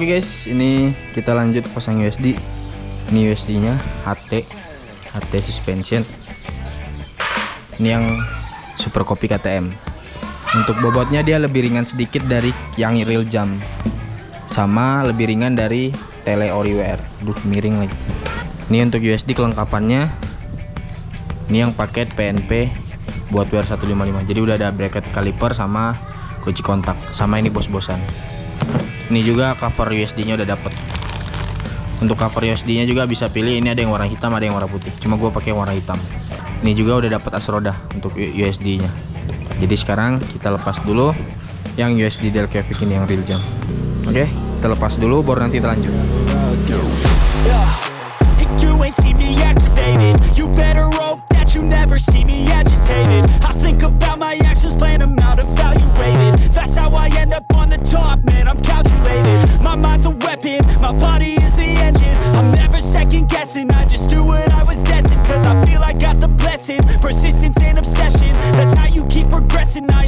Oke okay guys, ini kita lanjut pasang USD. Ini USD-nya HT, HT suspension. Ini yang super copy KTM. Untuk bobotnya dia lebih ringan sedikit dari yang real jam, sama lebih ringan dari tele ori WR. Duh miring lagi. Ini untuk USD kelengkapannya. Ini yang paket PNP buat WR 155. Jadi udah ada bracket kaliper sama kunci kontak, sama ini bos-bosan ini juga cover USD nya udah dapet. Untuk cover USD nya juga bisa pilih ini ada yang warna hitam ada yang warna putih. Cuma gue pakai warna hitam. Ini juga udah dapet as roda untuk USD nya jadi sekarang kita lepas dulu yang USD Del Kevik ini yang real jam oke okay, kita lepas dulu baru nanti kita lanjut. You never see me agitated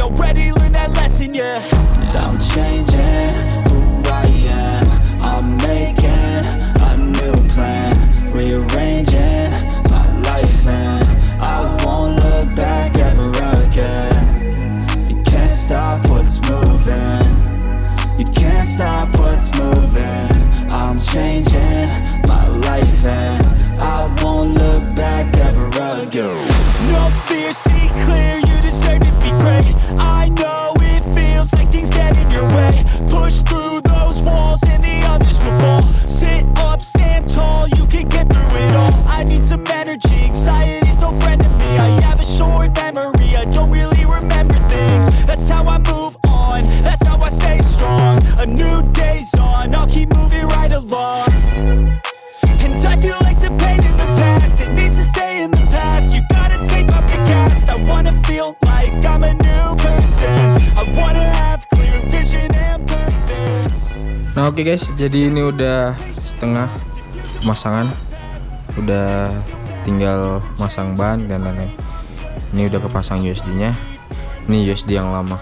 already along And I feel like the pain in the past, it needs to stay in the past. You gotta take off the cast, I wanna feel like I'm a new person. I wanna have clear vision and purpose. Nah oke okay guys, jadi ini udah setengah pemasangan. Udah tinggal masang ban dan lain-lain. Ini udah kepasang USD nya ini USD yang lama.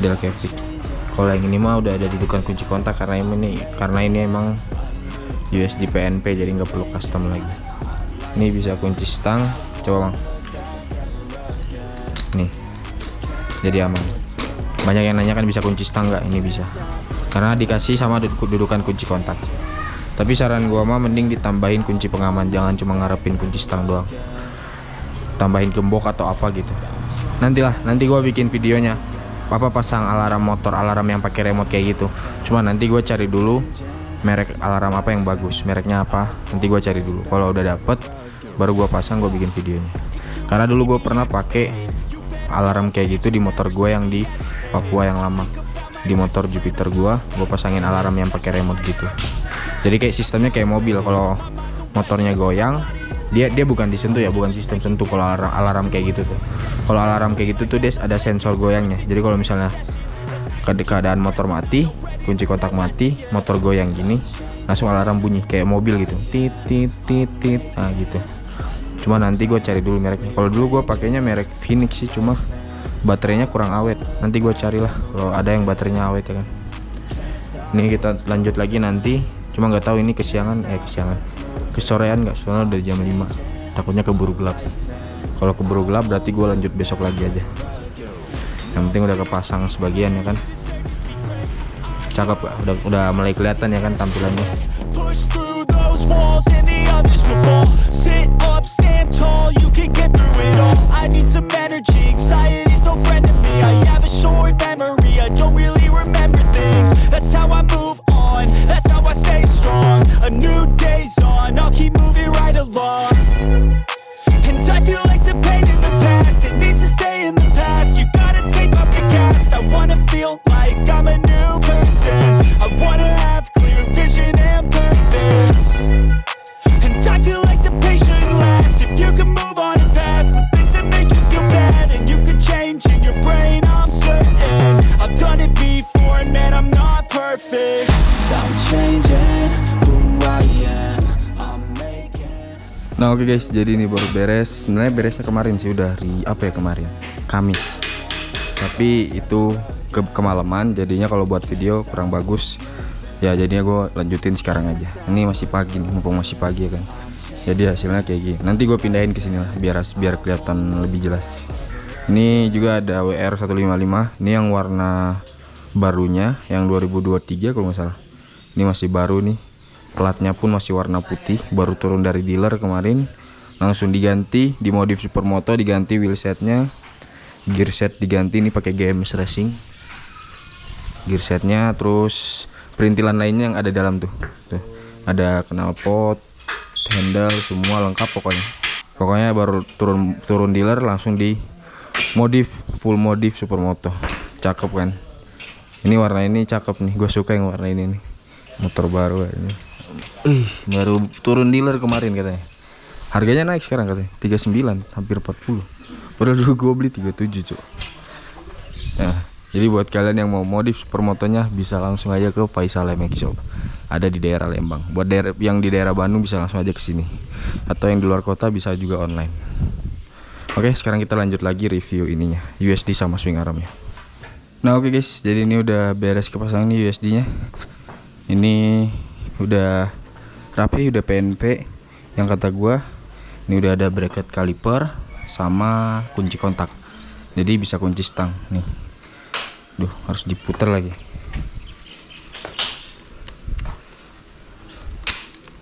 Del Kevik kalau yang ini mah udah ada dudukan kunci kontak karena ini karena ini emang USD PNP jadi nggak perlu custom lagi. Ini bisa kunci stang coba bang. Nih jadi aman. Banyak yang nanya kan bisa kunci stang nggak? Ini bisa. Karena dikasih sama dudukan kunci kontak. Tapi saran gua mah mending ditambahin kunci pengaman jangan cuma ngarepin kunci stang doang. Tambahin gembok atau apa gitu. Nantilah nanti gua bikin videonya papa pasang alarm motor alarm yang pakai remote kayak gitu. Cuma nanti gue cari dulu merek alarm apa yang bagus. Mereknya apa? Nanti gue cari dulu. Kalau udah dapet baru gua pasang gue bikin videonya. Karena dulu gue pernah pakai alarm kayak gitu di motor gue yang di Papua yang lama. Di motor Jupiter gua gue pasangin alarm yang pakai remote gitu. Jadi kayak sistemnya kayak mobil. Kalau motornya goyang dia dia bukan disentuh ya bukan sistem sentuh kalau alarm, alarm kayak gitu tuh. Kalau alarm kayak gitu tuh dia ada sensor goyangnya. Jadi kalau misalnya keadaan motor mati kunci kontak mati motor goyang gini langsung alarm bunyi kayak mobil gitu. Tit tit tit tit nah gitu. Cuma nanti gue cari dulu mereknya. Kalau dulu gue pakainya merek Phoenix sih cuma baterainya kurang awet. Nanti gue carilah kalau ada yang baterainya awet ya kan. Ini kita lanjut lagi nanti. Cuma nggak tahu ini kesiangan eh kesiangan kesorean nggak? Soalnya dari jam 5 takutnya keburu gelap. Kalau keburu gelap berarti gue lanjut besok lagi aja. Yang penting udah kepasang sebagian ya kan? Cakep gak? udah udah mulai kelihatan ya kan tampilannya. That's how Nah oke okay guys, jadi ini baru beres. Sebenarnya beresnya kemarin sih udah hari apa ya kemarin? Kamis. Tapi itu ke kemalaman, jadinya kalau buat video kurang bagus. ya jadinya gue lanjutin sekarang aja. Ini masih pagi nih mumpung masih pagi ya kan? Jadi hasilnya kayak gini. Nanti gue pindahin ke sini lah biar biar kelihatan lebih jelas. Ini juga ada WR 155 ini yang warna barunya yang 2023 kalau nggak salah. Ini masih baru nih platnya pun masih warna putih baru turun dari dealer kemarin. Langsung diganti di modif supermoto diganti wheelsetnya gear set diganti ini pakai GMS Racing. Gear setnya terus perintilan lainnya yang ada dalam tuh. Tuh ada knalpot handle semua lengkap pokoknya. Pokoknya baru turun turun dealer langsung di modif full modif supermoto. Cakep kan? Ini warna ini cakep nih gue suka yang warna ini nih. Motor baru ini Ih, baru turun dealer kemarin katanya. Harganya naik sekarang katanya 39 hampir 40 padahal dulu gue beli 37 cuk. Nah jadi buat kalian yang mau modif supermotonya bisa langsung aja ke Faisal MX Shop. Ada di daerah Lembang. Buat daerah yang di daerah Bandung bisa langsung aja ke sini. Atau yang di luar kota bisa juga online. Oke sekarang kita lanjut lagi review ininya USD sama swing armnya. Nah oke guys. Jadi ini udah beres kepasang nih USD nya ini udah rapi udah PNP yang kata gua ini udah ada bracket caliper sama kunci kontak. Jadi bisa kunci stang nih. Duh harus diputar lagi.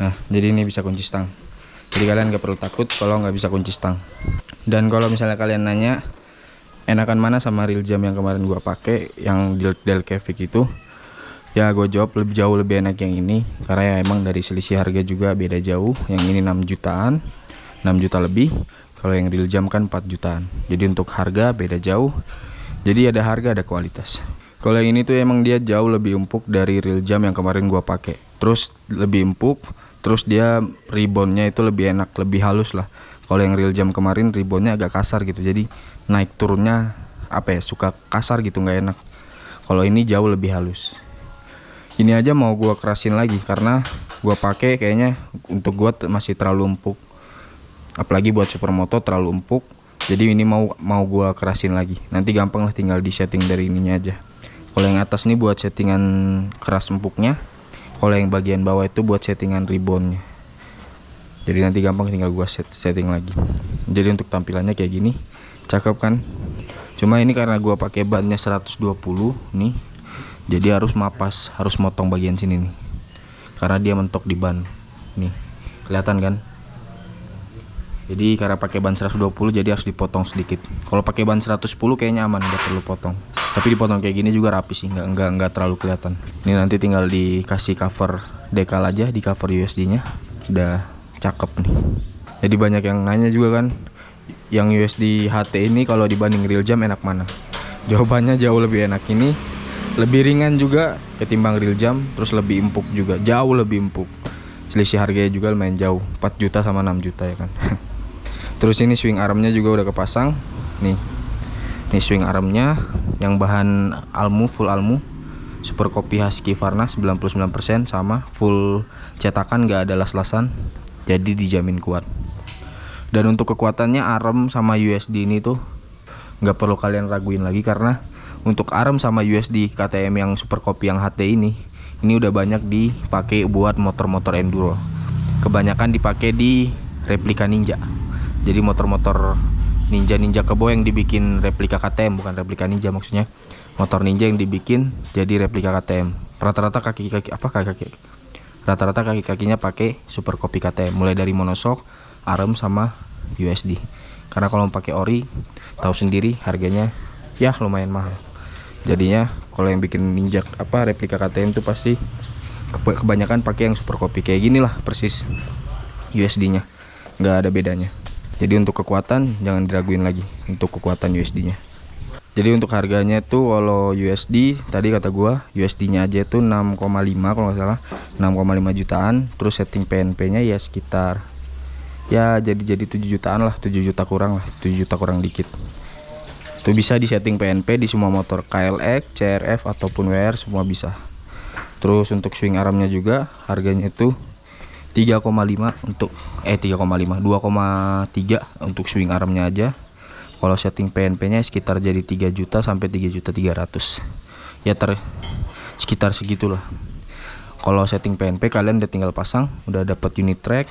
Nah jadi ini bisa kunci stang. Jadi kalian gak perlu takut kalau nggak bisa kunci stang. Dan kalau misalnya kalian nanya enakan mana sama real jam yang kemarin gua pakai yang Del Kevik itu ya gue jawab lebih jauh lebih enak yang ini karena ya emang dari selisih harga juga beda jauh. Yang ini 6 jutaan 6 juta lebih. Kalau yang real jam kan 4 jutaan. Jadi untuk harga beda jauh. Jadi ada harga ada kualitas. Kalau yang ini tuh emang dia jauh lebih empuk dari real jam yang kemarin gua pakai. Terus lebih empuk terus dia ribonnya itu lebih enak lebih halus lah. Kalau yang real jam kemarin ribonnya agak kasar gitu. Jadi naik turunnya apa ya suka kasar gitu nggak enak. Kalau ini jauh lebih halus ini aja mau gua kerasin lagi karena gua pakai kayaknya untuk gua masih terlalu empuk. Apalagi buat supermoto terlalu empuk jadi ini mau mau gua kerasin lagi. Nanti gampang lah tinggal di setting dari ininya aja. Kalau yang atas nih buat settingan keras empuknya kalau yang bagian bawah itu buat settingan ribbonnya jadi nanti gampang tinggal gua set setting lagi. Jadi untuk tampilannya kayak gini cakep kan? Cuma ini karena gua pakai bannya 120 nih jadi harus mapas harus motong bagian sini nih. Karena dia mentok di ban. Nih kelihatan kan? Jadi karena pakai ban 120 jadi harus dipotong sedikit. Kalau pakai ban 110 kayaknya aman nggak perlu potong. Tapi dipotong kayak gini juga rapi sih nggak nggak nggak terlalu kelihatan. Ini nanti tinggal dikasih cover dekal aja di cover USD nya udah cakep nih. Jadi banyak yang nanya juga kan yang USD HT ini kalau dibanding real jam enak mana? Jawabannya jauh lebih enak ini lebih ringan juga ketimbang real jam terus lebih empuk juga jauh lebih empuk. Selisih harganya juga lumayan jauh 4 juta sama 6 juta ya kan? Terus ini swing armnya juga udah kepasang. Nih ini swing armnya yang bahan almu full almu. Super kopi husky varna 99% sama full cetakan gak ada las-lasan. Jadi dijamin kuat. Dan untuk kekuatannya arm sama USD ini tuh nggak perlu kalian raguin lagi karena untuk arm sama USD KTM yang super kopi yang HT ini. Ini udah banyak dipakai buat motor-motor enduro. Kebanyakan dipakai di replika ninja. Jadi motor-motor ninja ninja kebo yang dibikin replika KTM bukan replika ninja maksudnya. Motor ninja yang dibikin jadi replika KTM rata-rata kaki-kaki apa kaki-kaki? Rata-rata kaki-kakinya pakai super kopi KTM mulai dari monosok arm sama USD karena kalau pakai ori tahu sendiri harganya ya lumayan mahal jadinya kalau yang bikin ninja apa replika KTM itu pasti kebanyakan pakai yang super kopi kayak gini lah persis USD nya nggak ada bedanya. Jadi untuk kekuatan jangan diraguin lagi untuk kekuatan USD nya jadi untuk harganya tuh kalau USD tadi kata gua USD nya aja tuh 6,5 kalau nggak salah. 6,5 jutaan terus setting PNP nya ya sekitar ya jadi jadi 7 jutaan lah 7 juta kurang lah 7 juta kurang dikit itu bisa di setting PNP di semua motor KLX, CRF ataupun WR semua bisa. Terus untuk swing armnya juga harganya itu 3,5 untuk eh 3,5 2,3 untuk swing armnya aja. Kalau setting PNP nya sekitar jadi 3 juta sampai 3 juta 300 ya ter sekitar segitulah. Kalau setting PNP kalian udah tinggal pasang udah dapat unit track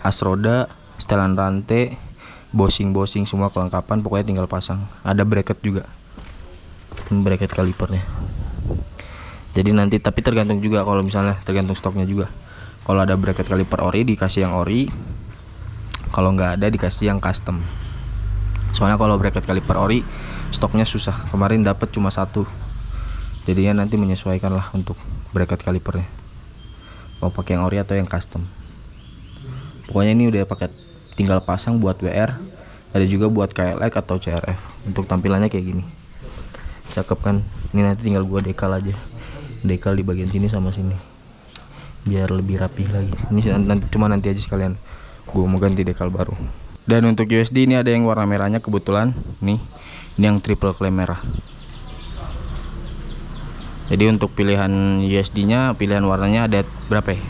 as roda setelan rantai bosing-bosing semua kelengkapan pokoknya tinggal pasang. Ada bracket juga. Bracket kalipernya. Jadi nanti tapi tergantung juga kalau misalnya tergantung stoknya juga. Kalau ada bracket kaliper ori dikasih yang ori. Kalau nggak ada dikasih yang custom. Soalnya kalau bracket kaliper ori stoknya susah. Kemarin dapat cuma satu. Jadinya nanti menyesuaikan lah untuk bracket kalipernya. Mau pakai yang ori atau yang custom. Pokoknya ini udah pakai tinggal pasang buat WR ada juga buat KLX atau CRF untuk tampilannya kayak gini. Cakep kan? Ini nanti tinggal gua dekal aja. Dekal di bagian sini sama sini. Biar lebih rapih lagi. Ini nanti cuma nanti aja sekalian. Gua mau ganti dekal baru. Dan untuk USD ini ada yang warna merahnya kebetulan. Nih ini yang triple claim merah. Jadi untuk pilihan USD nya pilihan warnanya ada berapa ya?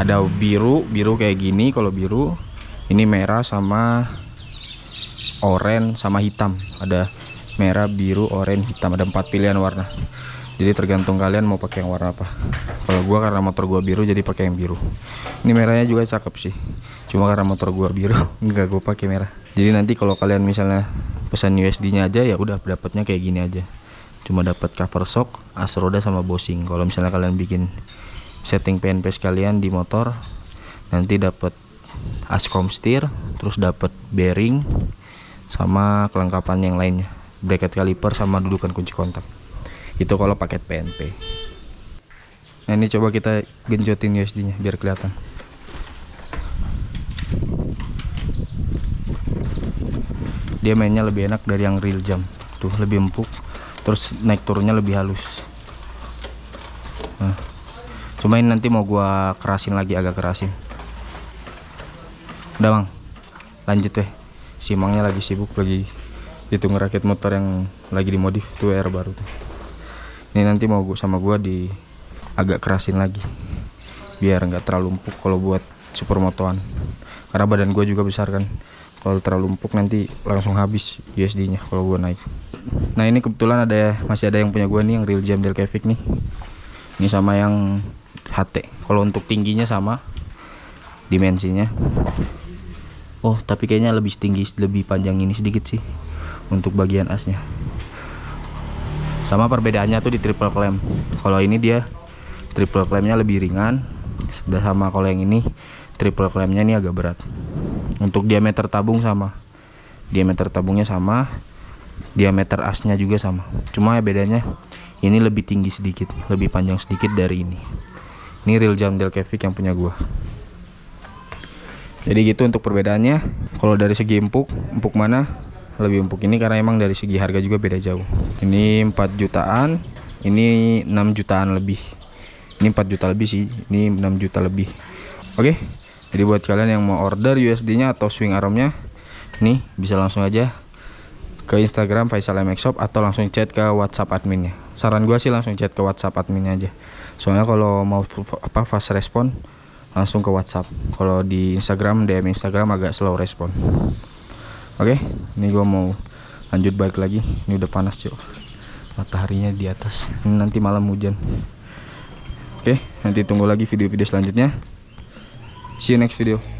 Ada biru biru kayak gini. Kalau biru ini merah sama oranye sama hitam. Ada merah biru oranye hitam. Ada empat pilihan warna. Jadi tergantung kalian mau pakai yang warna apa. Kalau gua karena motor gua biru jadi pakai yang biru. Ini merahnya juga cakep sih. Cuma karena motor gua biru enggak gua pakai merah. Jadi nanti kalau kalian misalnya pesan USD nya aja ya udah dapatnya kayak gini aja. Cuma dapat cover shock as roda sama bosing. Kalau misalnya kalian bikin setting PNP sekalian di motor nanti dapat ascom steer terus dapat bearing sama kelengkapan yang lainnya. Bracket kaliper sama dudukan kunci kontak. Itu kalau paket PNP nah ini coba kita genjotin USD nya biar kelihatan. Dia mainnya lebih enak dari yang real jam. Tuh lebih empuk terus naik turunnya lebih halus. Nah cuma ini nanti mau gua kerasin lagi agak kerasin udah bang lanjut deh si mangnya lagi sibuk lagi itu ngerakit motor yang lagi dimodif tuh air baru tuh. Ini nanti mau gua sama gua di agak kerasin lagi biar nggak terlalu empuk kalau buat supermotoan karena badan gue juga besar kan. Kalau terlalu empuk nanti langsung habis USD nya kalau gue naik. Nah ini kebetulan ada masih ada yang punya gue nih yang real jam Delcavic nih. Ini sama yang HT kalau untuk tingginya sama dimensinya oh tapi kayaknya lebih tinggi lebih panjang ini sedikit sih untuk bagian asnya. Sama perbedaannya tuh di triple clamp. Kalau ini dia triple clampnya lebih ringan sudah sama kalau yang ini triple clampnya ini agak berat. Untuk diameter tabung sama. Diameter tabungnya sama diameter asnya juga sama. Cuma ya bedanya ini lebih tinggi sedikit lebih panjang sedikit dari ini. Ini real jam Delcavic yang punya gua jadi gitu untuk perbedaannya. Kalau dari segi empuk empuk mana? Lebih empuk ini karena emang dari segi harga juga beda jauh. Ini 4 jutaan ini 6 jutaan lebih. Ini 4 juta lebih sih ini 6 juta lebih. Oke jadi buat kalian yang mau order USD nya atau swing armnya nih bisa langsung aja ke Instagram Faisal MX Shop atau langsung chat ke WhatsApp adminnya. Saran gua sih langsung chat ke WhatsApp adminnya aja. Soalnya kalau mau apa fast respon langsung ke WhatsApp. Kalau di Instagram DM Instagram agak slow respon. Oke ini gua mau lanjut balik lagi. Ini udah panas cuy mataharinya di atas. Ini nanti malam hujan. Oke, nanti tunggu lagi video-video selanjutnya. See you next video.